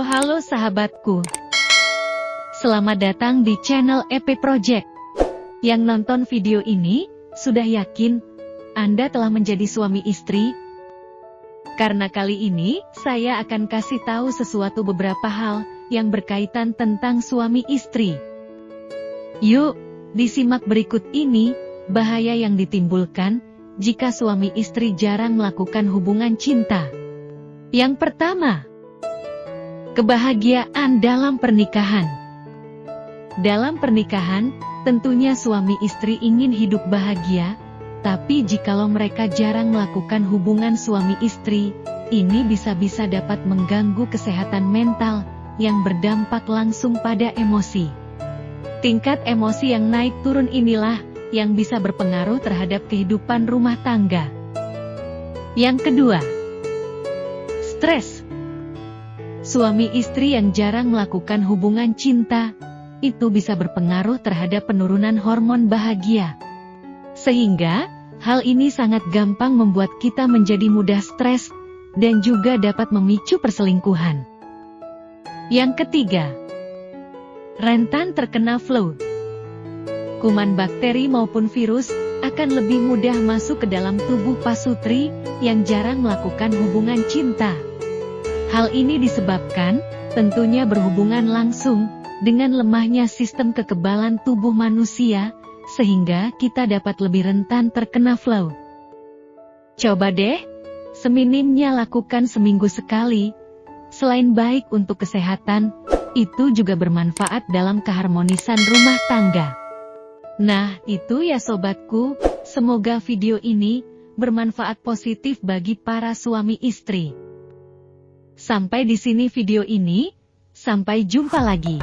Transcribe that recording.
Halo-halo sahabatku. Selamat datang di channel EP Project. Yang nonton video ini, sudah yakin Anda telah menjadi suami istri? Karena kali ini, saya akan kasih tahu sesuatu beberapa hal yang berkaitan tentang suami istri. Yuk, disimak berikut ini, bahaya yang ditimbulkan jika suami istri jarang melakukan hubungan cinta. Yang pertama, kebahagiaan dalam pernikahan. Dalam pernikahan, tentunya suami istri ingin hidup bahagia, tapi jikalau mereka jarang melakukan hubungan suami istri, ini bisa-bisa dapat mengganggu kesehatan mental yang berdampak langsung pada emosi. Tingkat emosi yang naik turun inilah yang bisa berpengaruh terhadap kehidupan rumah tangga. Yang kedua, stres. Suami istri yang jarang melakukan hubungan cinta, itu bisa berpengaruh terhadap penurunan hormon bahagia. Sehingga, hal ini sangat gampang membuat kita menjadi mudah stres, dan juga dapat memicu perselingkuhan. Yang ketiga, rentan terkena flu kuman bakteri maupun virus, akan lebih mudah masuk ke dalam tubuh pasutri yang jarang melakukan hubungan cinta. Hal ini disebabkan, tentunya berhubungan langsung, dengan lemahnya sistem kekebalan tubuh manusia, sehingga kita dapat lebih rentan terkena flu. Coba deh, seminimnya lakukan seminggu sekali. Selain baik untuk kesehatan, itu juga bermanfaat dalam keharmonisan rumah tangga. Nah, itu ya sobatku, semoga video ini bermanfaat positif bagi para suami istri. Sampai di sini video ini, sampai jumpa lagi.